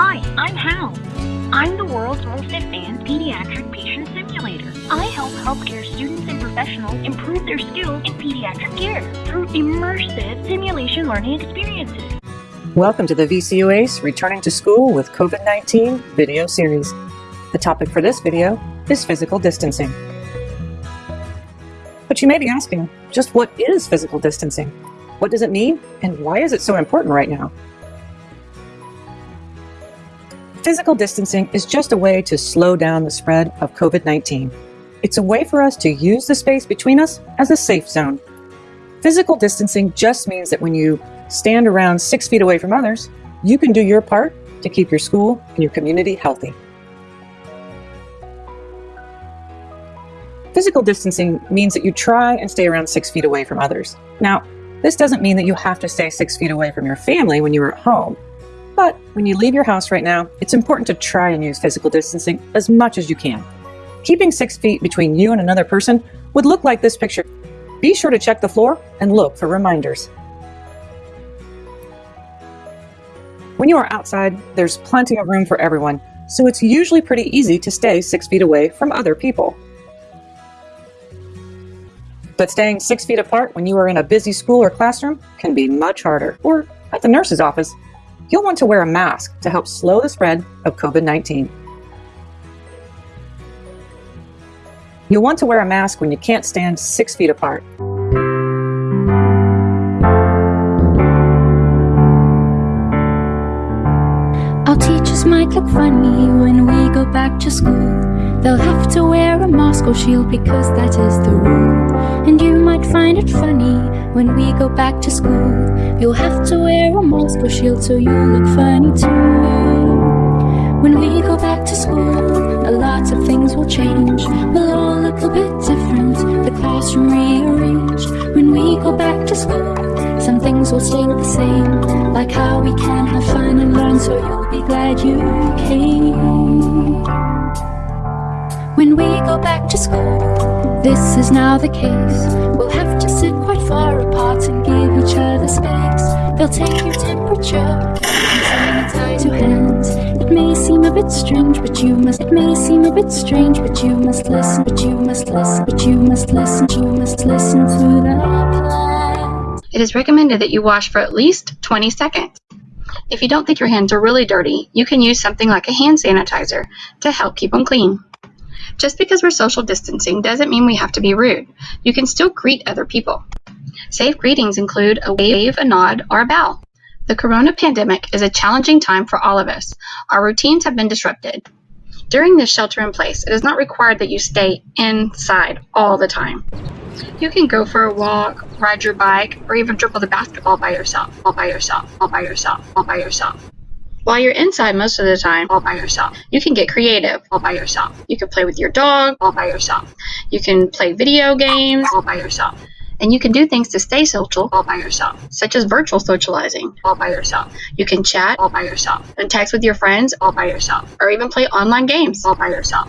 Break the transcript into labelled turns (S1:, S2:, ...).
S1: Hi, I'm Hal. I'm the world's most advanced pediatric patient simulator. I help healthcare students and professionals improve their skills in pediatric care through immersive simulation learning experiences.
S2: Welcome to the VCU ACE Returning to School with COVID-19 video series. The topic for this video is physical distancing. But you may be asking, just what is physical distancing? What does it mean and why is it so important right now? Physical distancing is just a way to slow down the spread of COVID-19. It's a way for us to use the space between us as a safe zone. Physical distancing just means that when you stand around six feet away from others, you can do your part to keep your school and your community healthy. Physical distancing means that you try and stay around six feet away from others. Now, this doesn't mean that you have to stay six feet away from your family when you are at home. But when you leave your house right now, it's important to try and use physical distancing as much as you can. Keeping six feet between you and another person would look like this picture. Be sure to check the floor and look for reminders. When you are outside, there's plenty of room for everyone, so it's usually pretty easy to stay six feet away from other people. But staying six feet apart when you are in a busy school or classroom can be much harder, or at the nurse's office you'll want to wear a mask to help slow the spread of COVID-19. You'll want to wear a mask when you can't stand six feet apart.
S3: Our teachers might look funny when we go back to school. They'll have to wear a mask or shield because that is the rule. And you might find it funny when we go back to school. You'll have to wear a or shield so you look funny too. When we go back to school, a lot of things will change. We'll all look a bit different, the classroom rearranged. When we go back to school, some things will stay the same, like how we can have fun and learn, so you'll be glad you came. When we go back to school, this is now the case. Space. They'll take your temperature sanitize your hands. It may seem a bit strange, but you must. It may seem a bit strange, but you must listen. But you must listen. But you must listen. You must listen to the plan.
S4: It is recommended that you wash for at least 20 seconds. If you don't think your hands are really dirty, you can use something like a hand sanitizer to help keep them clean. Just because we're social distancing doesn't mean we have to be rude. You can still greet other people. Safe greetings include a wave, a nod, or a bow. The corona pandemic is a challenging time for all of us. Our routines have been disrupted. During this shelter in place, it is not required that you stay inside all the time. You can go for a walk, ride your bike, or even dribble the basketball by yourself, all by yourself, all by yourself, all by yourself. While you're inside most of the time all by yourself, you can get creative all by yourself. You can play with your dog all by yourself. You can play video games all by yourself. And you can do things to stay social all by yourself, such as virtual socializing all by yourself. You can chat all by yourself, and text with your friends all by yourself, or even play online games all by yourself.